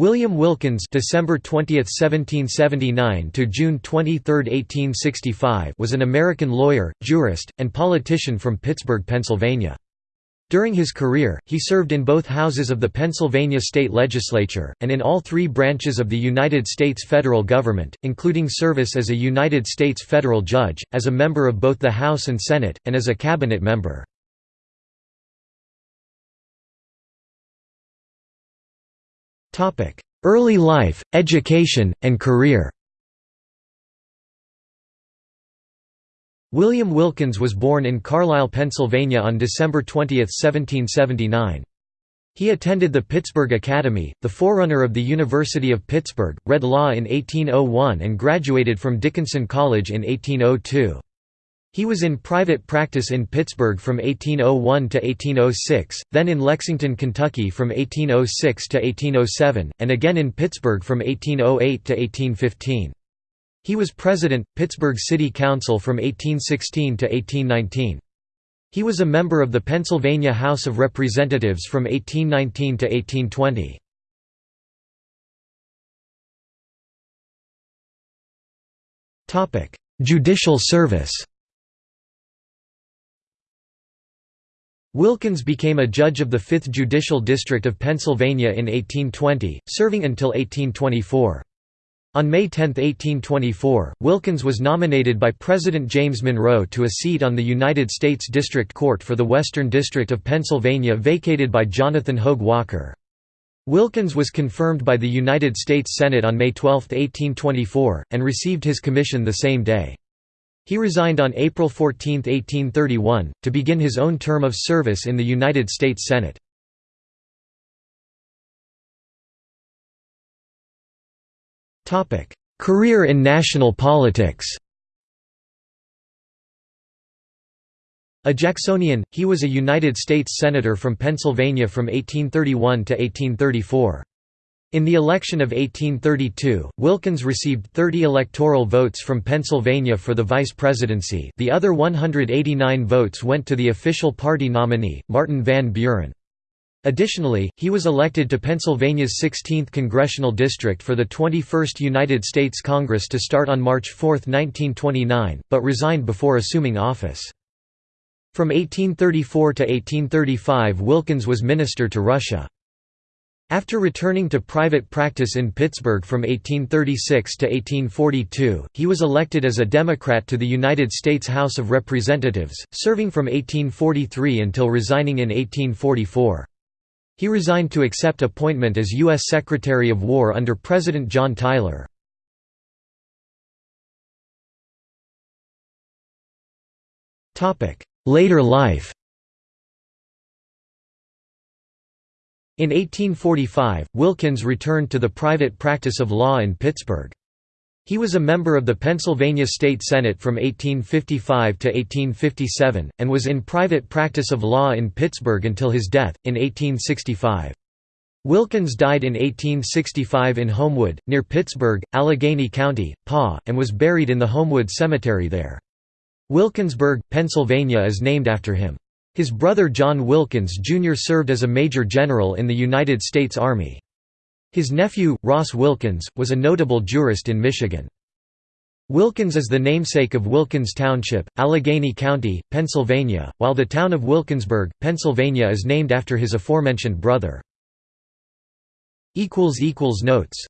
William Wilkins December 20, 1779 to June 23, 1865 was an American lawyer, jurist, and politician from Pittsburgh, Pennsylvania. During his career, he served in both houses of the Pennsylvania state legislature, and in all three branches of the United States federal government, including service as a United States federal judge, as a member of both the House and Senate, and as a cabinet member. Early life, education, and career William Wilkins was born in Carlisle, Pennsylvania on December 20, 1779. He attended the Pittsburgh Academy, the forerunner of the University of Pittsburgh, read law in 1801 and graduated from Dickinson College in 1802. He was in private practice in Pittsburgh from 1801 to 1806, then in Lexington, Kentucky from 1806 to 1807, and again in Pittsburgh from 1808 to 1815. He was president, Pittsburgh City Council from 1816 to 1819. He was a member of the Pennsylvania House of Representatives from 1819 to 1820. Judicial service Wilkins became a judge of the 5th Judicial District of Pennsylvania in 1820, serving until 1824. On May 10, 1824, Wilkins was nominated by President James Monroe to a seat on the United States District Court for the Western District of Pennsylvania vacated by Jonathan Hoag Walker. Wilkins was confirmed by the United States Senate on May 12, 1824, and received his commission the same day. He resigned on April 14, 1831, to begin his own term of service in the United States Senate. Career in national politics A Jacksonian, he was a United States Senator from Pennsylvania from 1831 to 1834. In the election of 1832, Wilkins received 30 electoral votes from Pennsylvania for the vice presidency the other 189 votes went to the official party nominee, Martin Van Buren. Additionally, he was elected to Pennsylvania's 16th congressional district for the 21st United States Congress to start on March 4, 1929, but resigned before assuming office. From 1834 to 1835 Wilkins was minister to Russia. After returning to private practice in Pittsburgh from 1836 to 1842, he was elected as a Democrat to the United States House of Representatives, serving from 1843 until resigning in 1844. He resigned to accept appointment as U.S. Secretary of War under President John Tyler. Later life In 1845, Wilkins returned to the private practice of law in Pittsburgh. He was a member of the Pennsylvania State Senate from 1855 to 1857, and was in private practice of law in Pittsburgh until his death, in 1865. Wilkins died in 1865 in Homewood, near Pittsburgh, Allegheny County, PA, and was buried in the Homewood Cemetery there. Wilkinsburg, Pennsylvania is named after him. His brother John Wilkins Jr. served as a major general in the United States Army. His nephew, Ross Wilkins, was a notable jurist in Michigan. Wilkins is the namesake of Wilkins Township, Allegheny County, Pennsylvania, while the town of Wilkinsburg, Pennsylvania is named after his aforementioned brother. Notes